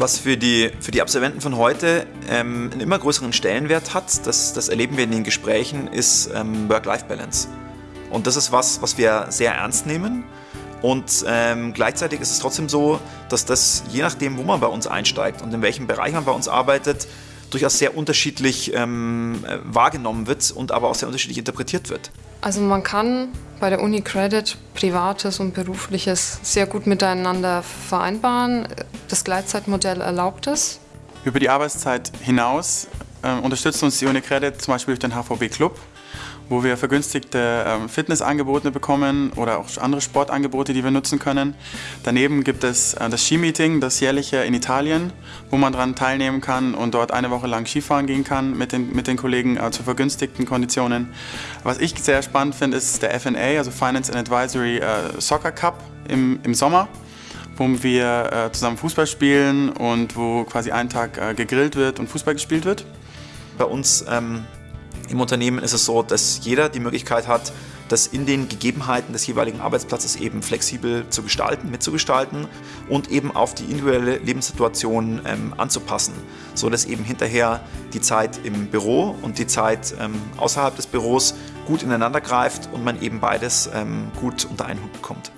Was für die, für die Absolventen von heute ähm, einen immer größeren Stellenwert hat, das, das erleben wir in den Gesprächen, ist ähm, Work-Life-Balance. Und das ist was, was wir sehr ernst nehmen. Und ähm, gleichzeitig ist es trotzdem so, dass das je nachdem, wo man bei uns einsteigt und in welchem Bereich man bei uns arbeitet, durchaus sehr unterschiedlich ähm, äh, wahrgenommen wird und aber auch sehr unterschiedlich interpretiert wird. Also man kann bei der Uni Credit Privates und Berufliches sehr gut miteinander vereinbaren. Das Gleitzeitmodell erlaubt es. Über die Arbeitszeit hinaus unterstützt uns die Uni Credit zum Beispiel durch den HVB Club wo wir vergünstigte ähm, Fitnessangebote bekommen oder auch andere Sportangebote, die wir nutzen können. Daneben gibt es äh, das Skimeeting, das jährliche in Italien, wo man daran teilnehmen kann und dort eine Woche lang Skifahren gehen kann mit den, mit den Kollegen äh, zu vergünstigten Konditionen. Was ich sehr spannend finde, ist der FNA, also Finance and Advisory äh, Soccer Cup im, im Sommer wo wir zusammen Fußball spielen und wo quasi einen Tag gegrillt wird und Fußball gespielt wird. Bei uns ähm, im Unternehmen ist es so, dass jeder die Möglichkeit hat, das in den Gegebenheiten des jeweiligen Arbeitsplatzes eben flexibel zu gestalten, mitzugestalten und eben auf die individuelle Lebenssituation ähm, anzupassen, so dass eben hinterher die Zeit im Büro und die Zeit ähm, außerhalb des Büros gut ineinander greift und man eben beides ähm, gut unter einen Hut bekommt.